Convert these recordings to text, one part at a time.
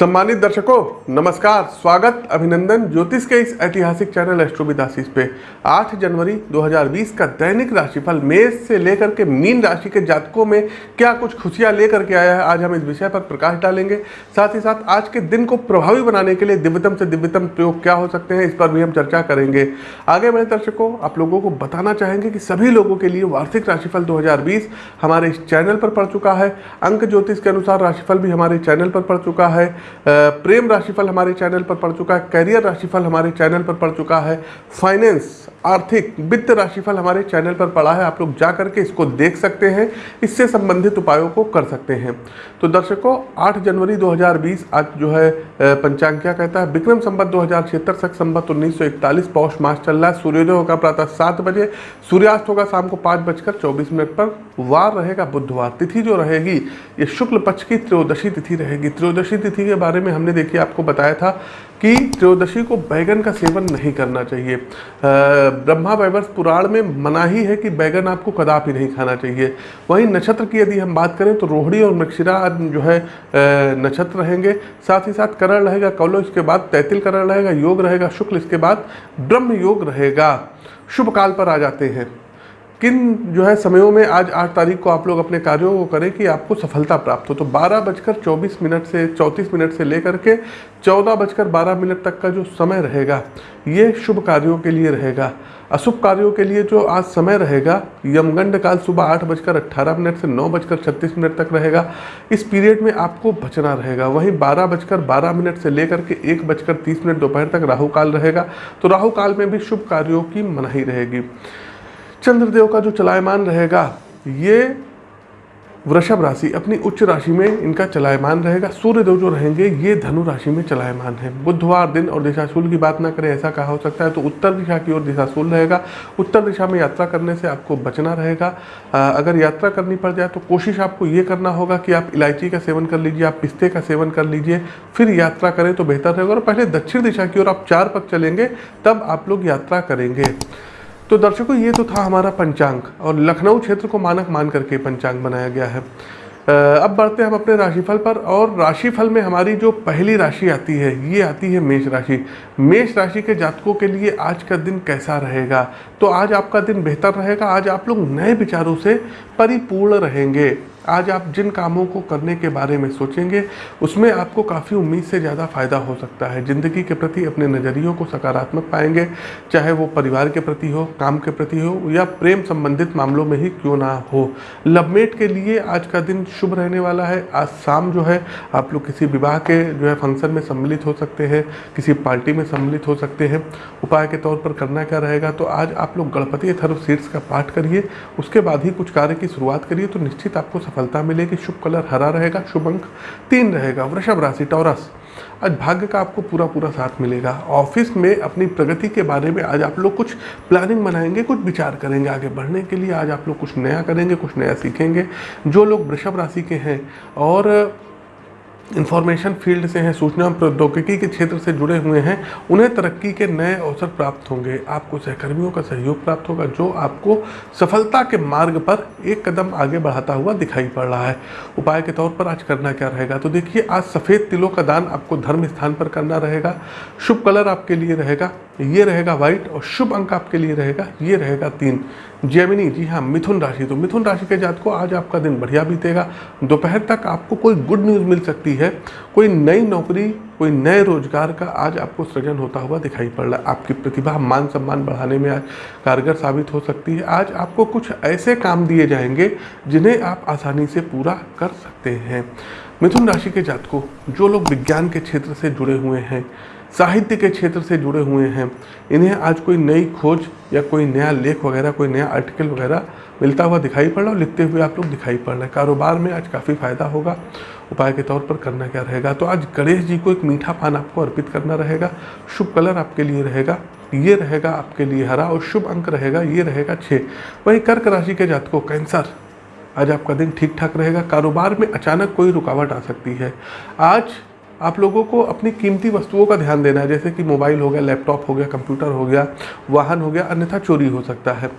सम्मानित दर्शकों, नमस्कार, स्वागत, अभिनंदन, ज्योतिष के इस ऐतिहासिक चैनल एस्ट्रोविदासीस पे। 8 जनवरी 2020 का दैनिक राशिफल मेष से लेकर के मीन राशि के जातकों में क्या कुछ खुशियाँ लेकर के आया है, आज हम इस विषय पर प्रकाश डालेंगे। साथ ही साथ आज के दिन को प्रभावी बनाने के लिए दिव्यतम से दिव्यतम प्रयोग क्या हो सकते हैं, इस पर भी हम चर्चा करेंगे। आगे बढ़े दर्शकों, आप लोगों को बताना चाहेंगे कि सभी लोगों के लिए वार्षिक राशिफल दो हज़ार बीस हमारे इस चैनल पर पड़ चुका है। अंक ज्योतिष के अनुसार राशिफल भी हमारे चैनल पर पड़ चुका है। प्रेम राशिफल हमारे चैनल पर पड़ चुका है, करियर राशिफल हमारे चैनल पर पड़ चुका है फाइनेंस आर्थिक वित्त राशिफल हमारे चैनल पर पड़ा है, आप लोग जा करके इसको देख सकते हैं, इससे संबंधित उपायों को कर सकते हैं। तो दर्शकों 8 जनवरी 2020 आज जो है पंचांग क्या कहता है? विक्रम संबत दो हज़ार छिहत्तर, सख संबत उन्नीस सौ इकतालीस, पौष मास चल रहा है, सूर्योदय होगा प्रातः सात बजे, सूर्यास्त होगा शाम को पाँच बजकर चौबीस मिनट पर, वार रहेगा बुधवार, तिथि जो रहेगी, ये शुक्ल पक्ष की त्रयोदशी तिथि रहेगी। त्रयोदशी तिथि के बारे में हमने देखिए, आपको बताया था कि त्रयोदशी को बैगन का सेवन नहीं करना चाहिए। ब्रह्मा वैवर्ष पुराण में मना ही है कि बैगन आपको कदापि नहीं खाना चाहिए। वहीं नक्षत्र की यदि हम बात करें तो रोहड़ी और मृक्षिरा जो है नक्षत्र रहेंगे। साथ ही साथ करण रहेगा, कौलो इसके बाद, तैतिल करण रहेगा, योग रहेगा, शुक्ल इसके बाद ब्रह्म योग रहेगा। शुभ काल पर आ जाते हैं। किन जो है समयों में आज आठ तारीख को आप लोग अपने कार्यों को करें कि आपको सफलता प्राप्त हो? तो बारह बजकर चौबीस मिनट से, चौंतीस मिनट से लेकर के चौदह बजकर बारह मिनट तक का जो समय रहेगा, ये शुभ कार्यों के लिए रहेगा। अशुभ कार्यों के लिए जो आज समय रहेगा, यमगंड काल सुबह आठ बजकर अट्ठारह मिनट से नौ बजकर छत्तीस मिनट तक रहेगा। इस पीरियड में आपको बचना रहेगा। वहीं बारह बजकर बारह मिनट से लेकर के एक बजकर तीस मिनट दोपहर तक राहु काल रहेगा। तो राहु काल में भी शुभ कार्यों की मनाही रहेगी। चंद्रदेव का जो चलायमान रहेगा, ये वृषभ राशि, अपनी उच्च राशि में इनका चलायमान रहेगा। सूर्यदेव जो रहेंगे, ये धनु राशि में चलायमान है। बुधवार दिन और दिशाशूल की बात ना करें, ऐसा कहा हो सकता है तो उत्तर दिशा की ओर दिशाशूल रहेगा। उत्तर दिशा में यात्रा करने से आपको बचना रहेगा। अगर यात्रा करनी पड़ जाए तो कोशिश आपको ये करना होगा कि आप इलायची का सेवन कर लीजिए, आप पिस्ते का सेवन कर लीजिए, फिर यात्रा करें तो बेहतर रहेगा। और पहले दक्षिण दिशा की ओर आप चार पक चलेंगे, तब आप लोग यात्रा करेंगे। तो दर्शकों, ये तो था हमारा पंचांग और लखनऊ क्षेत्र को मानक मान करके पंचांग बनाया गया है। अब बढ़ते हैं हम अपने राशिफल पर और राशिफल में हमारी जो पहली राशि आती है, ये आती है मेष राशि। मेष राशि के जातकों के लिए आज का दिन कैसा रहेगा? तो आज आपका दिन बेहतर रहेगा, आज आप लोग नए विचारों से परिपूर्ण रहेंगे। आज आप जिन कामों को करने के बारे में सोचेंगे, उसमें आपको काफ़ी उम्मीद से ज़्यादा फ़ायदा हो सकता है। ज़िंदगी के प्रति अपने नज़रियों को सकारात्मक पाएँगे, चाहे वो परिवार के प्रति हो, काम के प्रति हो, या प्रेम संबंधित मामलों में ही क्यों ना हो। लवमेट के लिए आज का दिन शुभ रहने वाला है। आज शाम जो है, आप लोग किसी विवाह के जो है फ़ंक्शन में सम्मिलित हो सकते हैं, किसी पार्टी में सम्मिलित हो सकते हैं। उपाय के तौर पर करना क्या रहेगा तो आज आप लोग गणपति अथर्व सीट्स का पाठ करिए, उसके बाद ही कुछ कार्य की शुरुआत करिए तो निश्चित आपको सफलता मिलेगी, शुभ कलर हरा रहेगा, शुभ अंक तीन रहेगा, वृषभ राशि, टॉरस। आज भाग्य का आपको पूरा पूरा साथ मिलेगा। ऑफ़िस में अपनी प्रगति के बारे में आज आप लोग कुछ प्लानिंग बनाएँगे, कुछ विचार करेंगे। आगे बढ़ने के लिए आज आप लोग कुछ नया करेंगे, कुछ नया सीखेंगे। जो लोग वृषभ राशि के हैं और इंफॉर्मेशन फ़ील्ड से हैं, सूचना प्रौद्योगिकी के क्षेत्र से जुड़े हुए हैं, उन्हें तरक्की के नए अवसर प्राप्त होंगे। आपको सहकर्मियों का सहयोग प्राप्त होगा, जो आपको सफलता के मार्ग पर एक कदम आगे बढ़ाता हुआ दिखाई पड़ रहा है। उपाय के तौर पर आज करना क्या रहेगा? तो देखिए, आज सफ़ेद तिलों का दान आपको धर्म स्थान पर करना रहेगा, शुभ कलर आपके लिए रहेगा ये रहेगा व्हाइट और शुभ अंक आपके लिए रहेगा, ये रहेगा तीन। जेमिनी, जी हाँ मिथुन राशि। तो मिथुन राशि के जात को आज आपका दिन बढ़िया बीतेगा। दोपहर तक आपको कोई गुड न्यूज़ मिल सकती है। कोई नई नौकरी, कोई नए रोज़गार का आज आपको सृजन होता हुआ दिखाई पड़ रहा है। आपकी प्रतिभा, मान सम्मान बढ़ाने में आज कारगर साबित हो सकती है। आज आपको कुछ ऐसे काम दिए जाएँगे, जिन्हें आप आसानी से पूरा कर सकते हैं। मिथुन राशि के जातकों, जो लोग विज्ञान के क्षेत्र से जुड़े हुए हैं साहित्य के क्षेत्र से जुड़े हुए हैं। इन्हें आज कोई नई खोज या कोई नया लेख वगैरह, कोई नया आर्टिकल वगैरह मिलता हुआ दिखाई पड़ रहा और लिखते हुए आप लोग दिखाई पड़ रहे हैं। कारोबार में आज काफ़ी फ़ायदा होगा। उपाय के तौर पर करना क्या रहेगा? तो आज गणेश जी को एक मीठा पान आपको अर्पित करना रहेगा। शुभ कलर आपके लिए रहेगा। ये रहेगा आपके लिए हरा और शुभ अंक रहेगा। ये रहेगा छः वही कर्क राशि के जातकों, कैंसर। आज आपका दिन ठीक ठाक रहेगा। कारोबार में अचानक कोई रुकावट आ सकती है। आज आप लोगों को अपनी कीमती वस्तुओं का ध्यान देना है, जैसे कि मोबाइल हो गया, लैपटॉप हो गया, कंप्यूटर हो गया, वाहन हो गया, अन्यथा चोरी हो सकता है।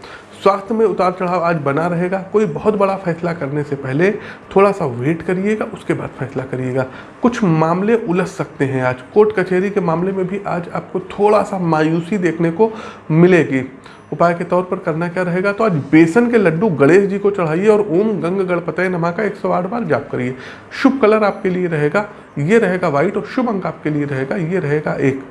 स्वास्थ्य में उतार चढ़ाव आज बना रहेगा। कोई बहुत बड़ा फैसला करने से पहले थोड़ा सा वेट करिएगा, उसके बाद फैसला करिएगा। कुछ मामले उलझ सकते हैं आज। कोर्ट कचहरी के मामले में भी आज आपको थोड़ा सा मायूसी देखने को मिलेगी। उपाय के तौर पर करना क्या रहेगा? तो आज बेसन के लड्डू गणेश जी को चढ़ाइए और ओम गंग गणपतय नमा का 108 बार जाप करिए। शुभ कलर आपके लिए रहेगा, ये रहेगा व्हाइट और शुभ अंक आपके लिए रहेगा, ये रहेगा एक।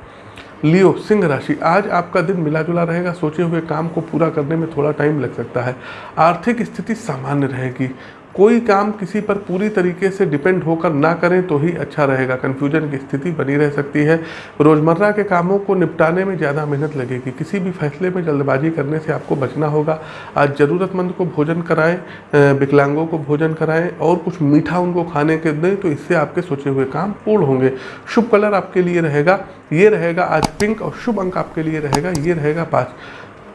लियो, सिंह राशि, आज आपका दिन मिला जुला रहेगा, सोचे हुए काम को पूरा करने में थोड़ा टाइम लग सकता है। आर्थिक स्थिति सामान्य रहेगी। कोई काम किसी पर पूरी तरीके से डिपेंड होकर ना करें तो ही अच्छा रहेगा। कन्फ्यूज़न की स्थिति बनी रह सकती है। रोज़मर्रा के कामों को निपटाने में ज़्यादा मेहनत लगेगी। किसी भी फैसले में जल्दबाजी करने से आपको बचना होगा। आज ज़रूरतमंद को भोजन कराएँ विकलांगों को भोजन कराएँ और कुछ मीठा उनको खाने के दें तो इससे आपके सोचे हुए काम पूर्ण होंगे। शुभ कलर आपके लिए रहेगा, ये रहेगा आज पिंक और शुभ अंक आपके लिए रहेगा, ये रहेगा पाँच।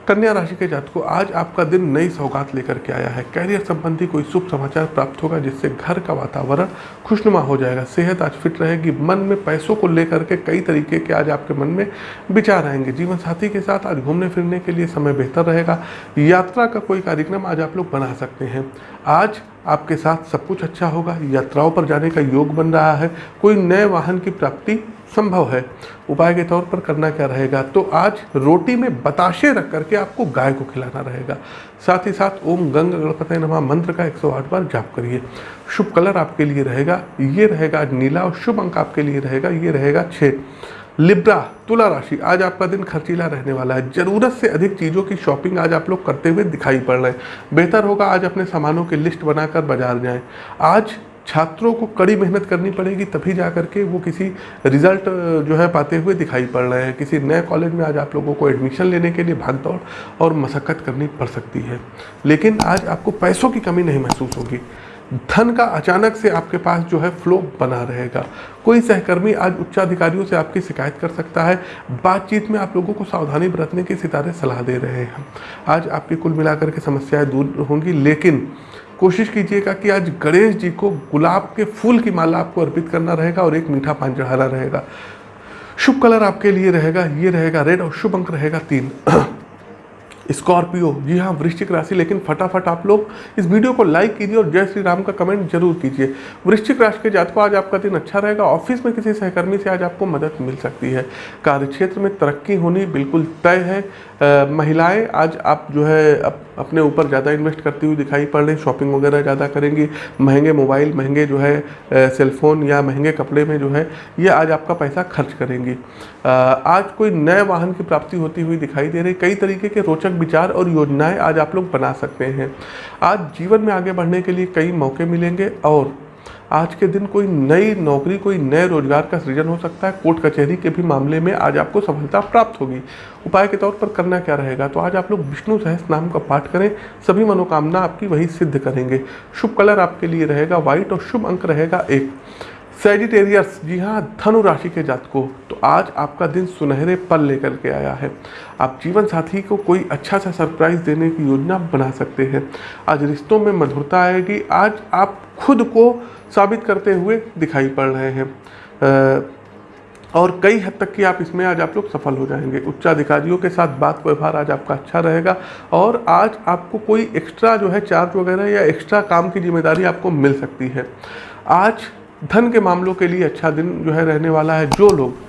कन्या राशि के जातकों, आज आपका दिन नई सौगात लेकर के आया है। कैरियर संबंधी कोई शुभ समाचार प्राप्त होगा, जिससे घर का वातावरण खुशनुमा हो जाएगा। सेहत आज फिट रहेगी। मन में पैसों को लेकर के कई तरीके के आज आपके मन में विचार आएँगे। जीवन साथी के साथ आज घूमने फिरने के लिए समय बेहतर रहेगा। यात्रा का कोई कार्यक्रम आज आप लोग बना सकते हैं। आज आपके साथ सब कुछ अच्छा होगा। यात्राओं पर जाने का योग बन रहा है। कोई नए वाहन की प्राप्ति संभव है। उपाय के तौर पर करना क्या रहेगा? तो आज रोटी में बताशे रख करके आपको गाय को खिलाना रहेगा। साथ ही साथ ओम गंग गणपति नमा मंत्र का 108 बार जाप करिए। शुभ कलर आपके लिए रहेगा। ये रहेगा आज नीला और शुभ अंक आपके लिए रहेगा। ये रहेगा छः लिब्रा, तुला राशि, आज आपका दिन खर्चीला रहने वाला है। ज़रूरत से अधिक चीज़ों की शॉपिंग आज आप लोग करते हुए दिखाई पड़ रहे हैं। बेहतर होगा आज अपने सामानों की लिस्ट बनाकर बाज़ार जाएँ। आज छात्रों को कड़ी मेहनत करनी पड़ेगी, तभी जा करके वो किसी रिज़ल्ट जो है पाते हुए दिखाई पड़ रहे हैं। किसी नए कॉलेज में आज आप लोगों को एडमिशन लेने के लिए भाग दौड़ और मशक्क़त करनी पड़ सकती है। लेकिन आज आपको पैसों की कमी नहीं महसूस होगी। धन का अचानक से आपके पास जो है फ्लो बना रहेगा। कोई सहकर्मी आज उच्चाधिकारियों से आपकी शिकायत कर सकता है। बातचीत में आप लोगों को सावधानी बरतने की सितारे सलाह दे रहे हैं। आज आपकी कुल मिलाकर के समस्याएँ दूर होंगी, लेकिन कोशिश कीजिएगा कि आज गणेश जी को गुलाब के फूल की माला आपको अर्पित करना रहेगा और एक मीठा पान चढ़ाना रहेगा। शुभ कलर आपके लिए रहेगा, ये रहेगा रेड और शुभ अंक रहेगा तीन। स्कॉर्पियो, जी हाँ वृश्चिक राशि, लेकिन फटाफट आप लोग इस वीडियो को लाइक कीजिए और जय श्री राम का कमेंट ज़रूर कीजिए। वृश्चिक राशि के जात को आज आपका दिन अच्छा रहेगा। ऑफ़िस में किसी सहकर्मी से आज आपको मदद मिल सकती है। कार्यक्षेत्र में तरक्की होनी बिल्कुल तय है। महिलाएँ, आज आप जो है अपने ऊपर ज़्यादा इन्वेस्ट करती हुई दिखाई पड़ रही शॉपिंग वगैरह ज़्यादा करेंगी, महँगे मोबाइल महँगे जो है सेलफोन या महँगे कपड़े में जो है, ये आज आपका पैसा खर्च करेंगी। आज कोई नए वाहन की प्राप्ति होती हुई दिखाई दे रही, कई तरीके के रोचक विचार और योजनाएँ आज आप लोग बना सकते हैं। आज जीवन में आगे बढ़ने के लिए कई मौके मिलेंगे और आज के दिन कोई नई नौकरी, कोई नए रोज़गार का सृजन हो सकता है। कोर्ट कचहरी के भी मामले में आज आपको सफलता प्राप्त होगी। उपाय के तौर पर करना क्या रहेगा? तो आज आप लोग विष्णु सहस नाम का पाठ करें, सभी मनोकामना आपकी वही सिद्ध करेंगे। शुभ कलर आपके लिए रहेगा, व्हाइट और शुभ अंक रहेगा एक। सेजिटेरियस जी हाँ धनु राशि के जातकों तो आज आपका दिन सुनहरे पल लेकर के आया है। आप जीवन साथी को कोई अच्छा सा सरप्राइज़ देने की योजना बना सकते हैं। आज रिश्तों में मधुरता आएगी। आज आप खुद को साबित करते हुए दिखाई पड़ रहे हैं। और कई हद तक की आप इसमें आज आप लोग सफल हो जाएँगे। उच्चाधिकारियों के साथ बात व्यवहार आज आपका अच्छा रहेगा। और आज आपको कोई एक्स्ट्रा जो है चार्ज वगैरह या एक्स्ट्रा काम की ज़िम्मेदारी आपको मिल सकती है। आज धन के मामलों के लिए अच्छा दिन जो है रहने वाला है। जो लोग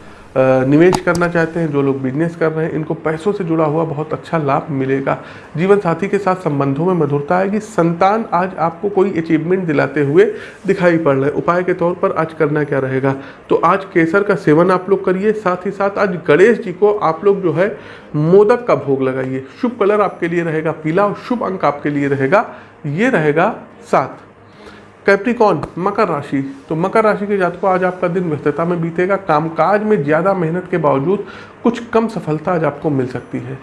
निवेश करना चाहते हैं, जो लोग बिज़नेस कर रहे हैं, इनको पैसों से जुड़ा हुआ बहुत अच्छा लाभ मिलेगा। जीवन साथी के साथ संबंधों में मधुरता आएगी। संतान आज आपको कोई अचीवमेंट दिलाते हुए दिखाई पड़ रहे उपाय के तौर पर आज करना क्या रहेगा? तो आज केसर का सेवन आप लोग करिए। साथ ही साथ आज गणेश जी को आप लोग जो है मोदक का भोग लगाइए। शुभ कलर आपके लिए रहेगा। पीला और शुभ अंक आपके लिए रहेगा। ये रहेगा सात। कैप्रिकॉन मकर राशि। तो मकर राशि के जातकों, आज आपका दिन व्यस्तता में बीतेगा। कामकाज में ज़्यादा मेहनत के बावजूद कुछ कम सफलता आज आपको मिल सकती है।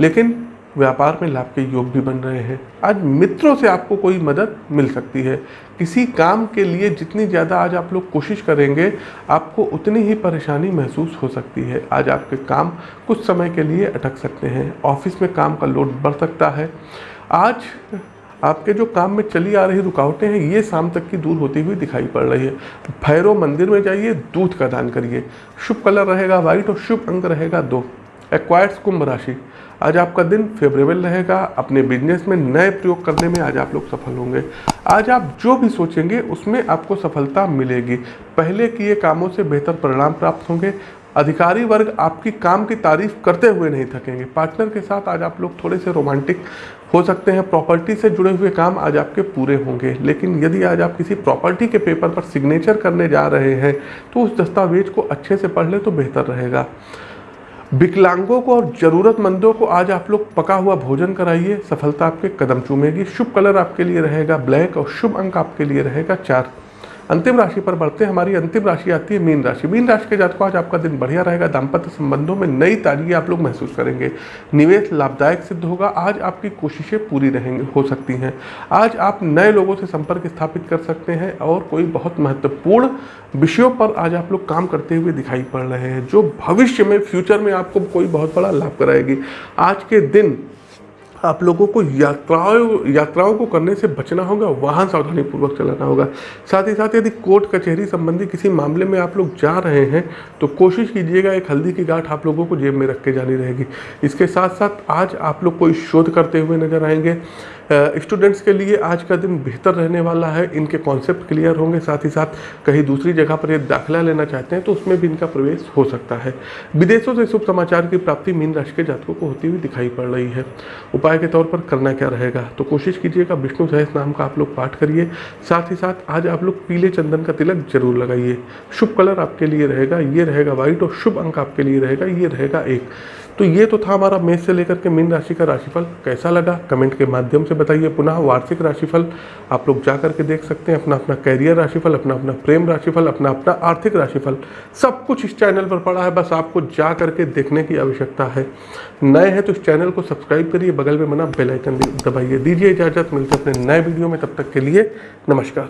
लेकिन व्यापार में लाभ के योग भी बन रहे हैं। आज मित्रों से आपको कोई मदद मिल सकती है। किसी काम के लिए जितनी ज़्यादा आज आप लोग कोशिश करेंगे, आपको उतनी ही परेशानी महसूस हो सकती है। आज आपके काम कुछ समय के लिए अटक सकते हैं। ऑफ़िस में काम का लोड बढ़ सकता है। आज आपके जो काम में चली आ रही रुकावटें हैं, ये शाम तक की दूर होती हुई दिखाई पड़ रही है। भैरव मंदिर में जाइए, दूध का दान करिए। शुभ कलर रहेगा व्हाइट और शुभ अंक रहेगा दो। एक्वायर्स कुंभ राशि। आज आपका दिन फेवरेबल रहेगा। अपने बिज़नेस में नए प्रयोग करने में आज आप लोग सफल होंगे। आज आप जो भी सोचेंगे, उसमें आपको सफलता मिलेगी। पहले किए कामों से बेहतर परिणाम प्राप्त होंगे। अधिकारी वर्ग आपकी काम की तारीफ़ करते हुए नहीं थकेंगे। पार्टनर के साथ आज आप लोग थोड़े से रोमांटिक हो सकते हैं। प्रॉपर्टी से जुड़े हुए काम आज आपके पूरे होंगे। लेकिन यदि आज आप किसी प्रॉपर्टी के पेपर पर सिग्नेचर करने जा रहे हैं तो उस दस्तावेज़ को अच्छे से पढ़ ले तो बेहतर रहेगा। विकलांगों को और ज़रूरतमंदों को आज आप लोग पका हुआ भोजन कराइए। सफलता आपके कदम चूमेगी। शुभ कलर आपके लिए रहेगा ब्लैक और शुभ अंक आपके लिए रहेगा चार। अंतिम राशि पर बढ़ते हैं। हमारी अंतिम राशि आती है मीन राशि। मीन राशि के जातकों आज आपका दिन बढ़िया रहेगा। दाम्पत्य संबंधों में नई ताजगी आप लोग महसूस करेंगे। निवेश लाभदायक सिद्ध होगा। आज आपकी कोशिशें पूरी रहेंगी, हो सकती हैं। आज आप नए लोगों से संपर्क स्थापित कर सकते हैं और कोई बहुत महत्वपूर्ण विषयों पर आज आप लोग काम करते हुए दिखाई पड़ रहे हैं, जो भविष्य में, फ्यूचर में आपको कोई बहुत बड़ा लाभ कराएगी। आज के दिन आप लोगों को यात्राओं यात्राओं को करने से बचना होगा, वाहन सावधानी पूर्वक चलाना होगा। साथ ही साथ यदि कोर्ट, कचहरी संबंधी किसी मामले में आप लोग जा रहे हैं तो कोशिश कीजिएगा एक हल्दी की गांठ आप लोगों को जेब में रख के जानी रहेगी। इसके साथ साथ आज आप लोग कोई शोध करते हुए नज़र आएँगे। स्टूडेंट्स के लिए आज का दिन बेहतर रहने वाला है। इनके कॉन्सेप्ट क्लियर होंगे, साथ ही साथ कहीं दूसरी जगह पर ये दाखिला लेना चाहते हैं तो उसमें भी इनका प्रवेश हो सकता है। विदेशों से शुभ समाचार की प्राप्ति मीन राशि के जातकों को होती हुई दिखाई पड़ रही है। उपाय के तौर पर करना क्या रहेगा? तो कोशिश कीजिएगा विष्णु सहस नाम का आप लोग पाठ करिए। साथ ही साथ आज आप लोग पीले चंदन का तिलक ज़रूर लगाइए। शुभ कलर आपके लिए रहेगा, ये रहेगा व्हाइट और शुभ अंक आपके लिए रहेगा, ये रहेगा एक। तो ये तो था हमारा मेष से लेकर के मीन राशि का राशिफल। कैसा लगा? कमेंट के माध्यम से बताइए पुनः वार्षिक राशिफल। आप लोग जा करके देख सकते हैं अपना अपना कैरियर राशिफल अपना अपना प्रेम राशिफल अपना अपना आर्थिक राशिफल। सब कुछ इस चैनल पर पड़ा है, बस आपको जा करके देखने की आवश्यकता है। नए हैं तो इस चैनल को सब्सक्राइब करिए, बगल में बना बेलाइकन दबाइए, दीजिए इजाज़त, मिलते अपने नए वीडियो में, तब तक के लिए नमस्कार।